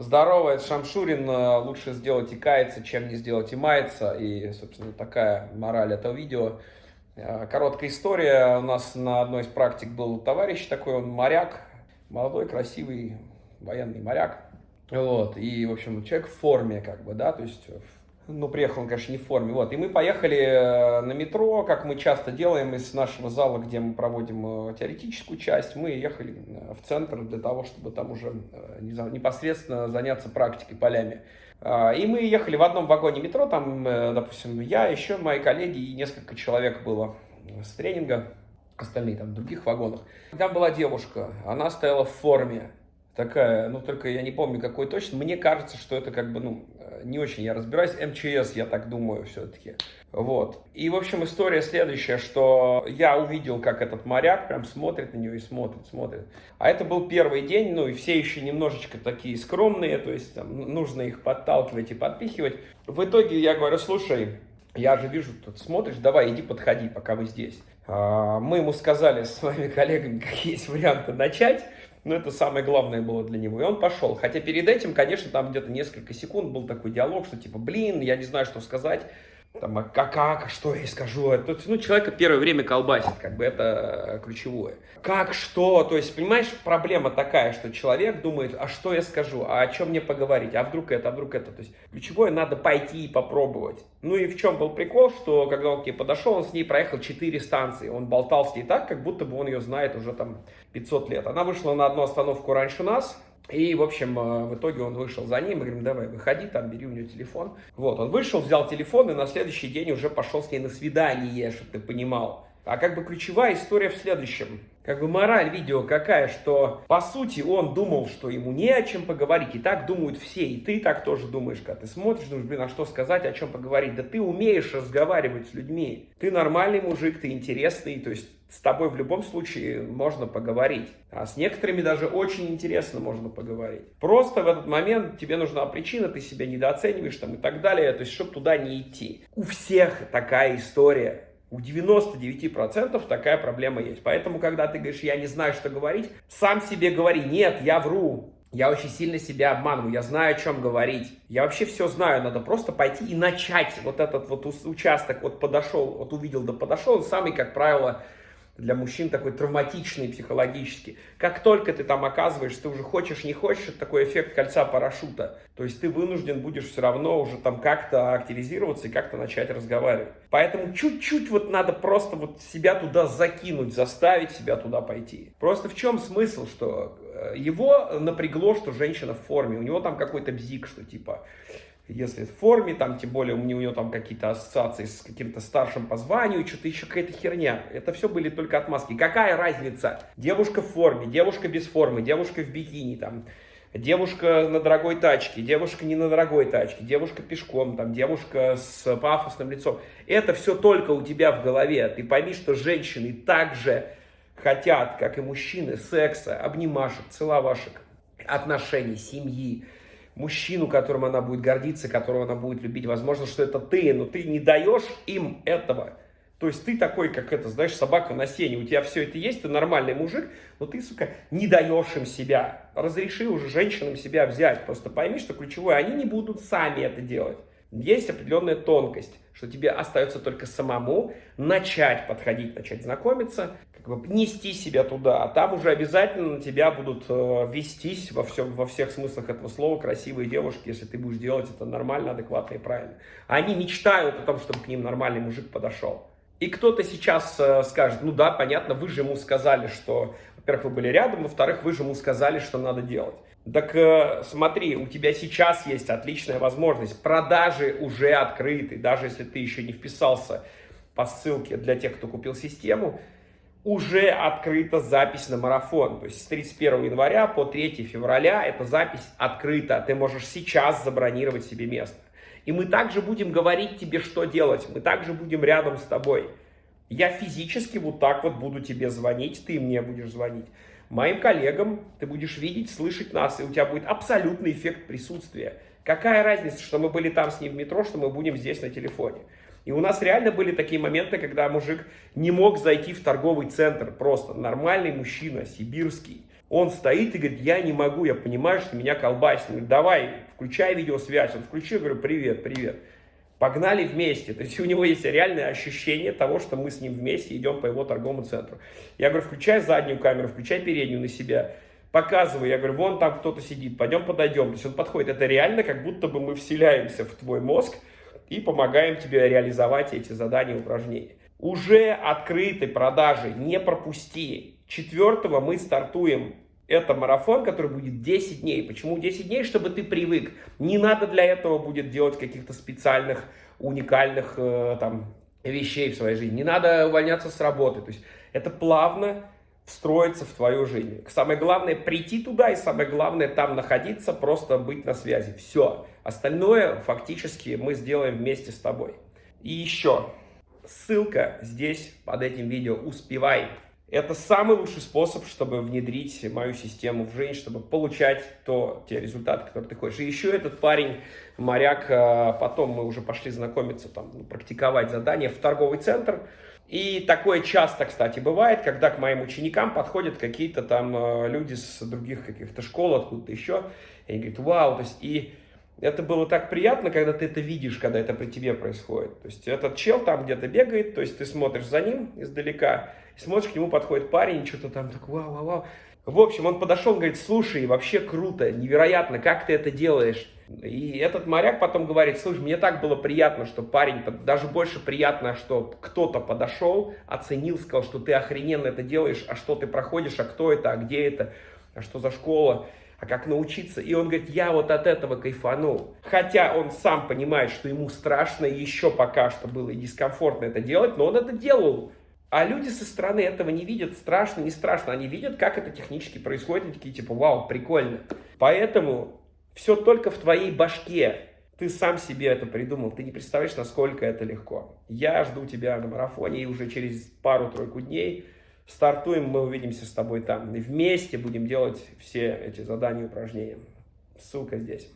Здорово, это Шамшурин. Э, лучше сделать и каяться, чем не сделать и мается. И, собственно, такая мораль этого видео. Э, короткая история. У нас на одной из практик был товарищ такой, он моряк. Молодой, красивый, военный моряк. Вот, и, в общем, человек в форме, как бы, да, то есть ну, приехал он, конечно, не в форме. Вот. И мы поехали э, на метро, как мы часто делаем из нашего зала, где мы проводим э, теоретическую часть. Мы ехали э, в центр для того, чтобы там уже непосредственно заняться практикой полями. А, и мы ехали в одном вагоне метро, там, допустим, я, еще мои коллеги и несколько человек было с тренинга, остальные там в других вагонах. Там была девушка, она стояла в форме, такая, ну только я не помню какой точно, мне кажется, что это как бы, ну, не очень я разбираюсь, МЧС, я так думаю, все-таки. Вот. И, в общем, история следующая, что я увидел, как этот моряк прям смотрит на нее и смотрит, смотрит. А это был первый день, ну и все еще немножечко такие скромные, то есть там, нужно их подталкивать и подпихивать. В итоге я говорю, слушай, я же вижу, тут смотришь, давай иди подходи, пока вы здесь. А, мы ему сказали с своими коллегами, какие есть варианты начать. Но это самое главное было для него. И он пошел. Хотя перед этим, конечно, там где-то несколько секунд был такой диалог, что типа, блин, я не знаю, что сказать. Там, а как, как, что я скажу? Это, ну, человека первое время колбасит, как бы это ключевое. Как, что? То есть, понимаешь, проблема такая, что человек думает, а что я скажу, а о чем мне поговорить, а вдруг это, а вдруг это. То есть, ключевое надо пойти и попробовать. Ну и в чем был прикол, что когда он к ней подошел, он с ней проехал 4 станции. Он болтал с ней так, как будто бы он ее знает уже там 500 лет. Она вышла на одну остановку раньше нас, и, в общем, э, в итоге он вышел за ним, говорим, давай, выходи, там, бери у нее телефон. Вот, он вышел, взял телефон, и на следующий день уже пошел с ней на свидание, чтобы ты понимал. А как бы ключевая история в следующем. Как бы мораль видео какая, что по сути он думал, что ему не о чем поговорить. И так думают все. И ты так тоже думаешь, когда ты смотришь, думаешь, блин, а что сказать, о чем поговорить. Да ты умеешь разговаривать с людьми. Ты нормальный мужик, ты интересный. То есть с тобой в любом случае можно поговорить. А с некоторыми даже очень интересно можно поговорить. Просто в этот момент тебе нужна причина, ты себя недооцениваешь там и так далее. То есть, чтобы туда не идти. У всех такая история. У 99% такая проблема есть. Поэтому, когда ты говоришь, я не знаю, что говорить, сам себе говори, нет, я вру. Я очень сильно себя обманываю, я знаю, о чем говорить. Я вообще все знаю, надо просто пойти и начать вот этот вот участок, вот подошел, вот увидел, да подошел. Самый, как правило, для мужчин такой травматичный психологически. Как только ты там оказываешься, ты уже хочешь, не хочешь, это такой эффект кольца парашюта. То есть ты вынужден будешь все равно уже там как-то активизироваться и как-то начать разговаривать. Поэтому чуть-чуть вот надо просто вот себя туда закинуть, заставить себя туда пойти. Просто в чем смысл, что э, его напрягло, что женщина в форме, у него там какой-то бзик, что типа если в форме, там, тем более у него там какие-то ассоциации с каким-то старшим по званию, что-то еще какая-то херня. Это все были только отмазки. Какая разница? Девушка в форме, девушка без формы, девушка в бикини, там, девушка на дорогой тачке, девушка не на дорогой тачке, девушка пешком, там, девушка с пафосным лицом. Это все только у тебя в голове. Ты пойми, что женщины также хотят, как и мужчины, секса, обнимашек, целовашек, отношений, семьи, мужчину, которым она будет гордиться, которого она будет любить. Возможно, что это ты, но ты не даешь им этого. То есть ты такой, как это, знаешь, собака на сене, у тебя все это есть, ты нормальный мужик, но ты, сука, не даешь им себя. Разреши уже женщинам себя взять. Просто пойми, что ключевое, они не будут сами это делать. Есть определенная тонкость, что тебе остается только самому начать подходить, начать знакомиться, как бы нести себя туда, а там уже обязательно на тебя будут э, вестись во, всем, во всех смыслах этого слова красивые девушки, если ты будешь делать это нормально, адекватно и правильно. Они мечтают о том, чтобы к ним нормальный мужик подошел. И кто-то сейчас э, скажет, ну да, понятно, вы же ему сказали, что, во-первых, вы были рядом, во-вторых, вы же ему сказали, что надо делать. Так э, смотри, у тебя сейчас есть отличная возможность, продажи уже открыты, даже если ты еще не вписался по ссылке для тех, кто купил систему, уже открыта запись на марафон. То есть с 31 января по 3 февраля эта запись открыта. Ты можешь сейчас забронировать себе место. И мы также будем говорить тебе, что делать. Мы также будем рядом с тобой. Я физически вот так вот буду тебе звонить, ты мне будешь звонить. Моим коллегам ты будешь видеть, слышать нас, и у тебя будет абсолютный эффект присутствия. Какая разница, что мы были там с ним в метро, что мы будем здесь на телефоне. И у нас реально были такие моменты, когда мужик не мог зайти в торговый центр, просто нормальный мужчина, сибирский. Он стоит и говорит, я не могу, я понимаю, что меня колбасит. Говорит, давай, включай видеосвязь. Он включил, говорю, привет, привет. Погнали вместе. То есть у него есть реальное ощущение того, что мы с ним вместе идем по его торговому центру. Я говорю, включай заднюю камеру, включай переднюю на себя. Показывай, я говорю, вон там кто-то сидит, пойдем подойдем. То есть он подходит. Это реально, как будто бы мы вселяемся в твой мозг и помогаем тебе реализовать эти задания и упражнения. Уже открытой продажи не пропусти. Четвертого мы стартуем. Это марафон, который будет 10 дней. Почему 10 дней? Чтобы ты привык. Не надо для этого будет делать каких-то специальных, уникальных э, там, вещей в своей жизни. Не надо увольняться с работы. То есть это плавно встроиться в твою жизнь. Самое главное прийти туда и самое главное там находиться, просто быть на связи. Все. Остальное фактически мы сделаем вместе с тобой. И еще ссылка здесь под этим видео. Успевай. Это самый лучший способ, чтобы внедрить мою систему в жизнь, чтобы получать то, те результаты, которые ты хочешь. И еще этот парень, моряк, а, потом мы уже пошли знакомиться, там, ну, практиковать задания в торговый центр. И такое часто, кстати, бывает, когда к моим ученикам подходят какие-то там а, люди с других каких-то школ, откуда-то еще, и говорят, вау, то есть и это было так приятно, когда ты это видишь, когда это при тебе происходит. То есть этот чел там где-то бегает, то есть ты смотришь за ним издалека, смотришь, к нему подходит парень, что-то там так вау, вау, вау. В общем, он подошел, говорит, слушай, вообще круто, невероятно, как ты это делаешь. И этот моряк потом говорит, слушай, мне так было приятно, что парень, даже больше приятно, что кто-то подошел, оценил, сказал, что ты охрененно это делаешь, а что ты проходишь, а кто это, а где это, а что за школа а как научиться. И он говорит, я вот от этого кайфанул. Хотя он сам понимает, что ему страшно, еще пока что было и дискомфортно это делать, но он это делал. А люди со стороны этого не видят, страшно, не страшно. Они видят, как это технически происходит, и такие типа, вау, прикольно. Поэтому все только в твоей башке. Ты сам себе это придумал, ты не представляешь, насколько это легко. Я жду тебя на марафоне, и уже через пару-тройку дней Стартуем, мы увидимся с тобой там. И вместе будем делать все эти задания и упражнения. Ссылка здесь.